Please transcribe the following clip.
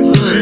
man.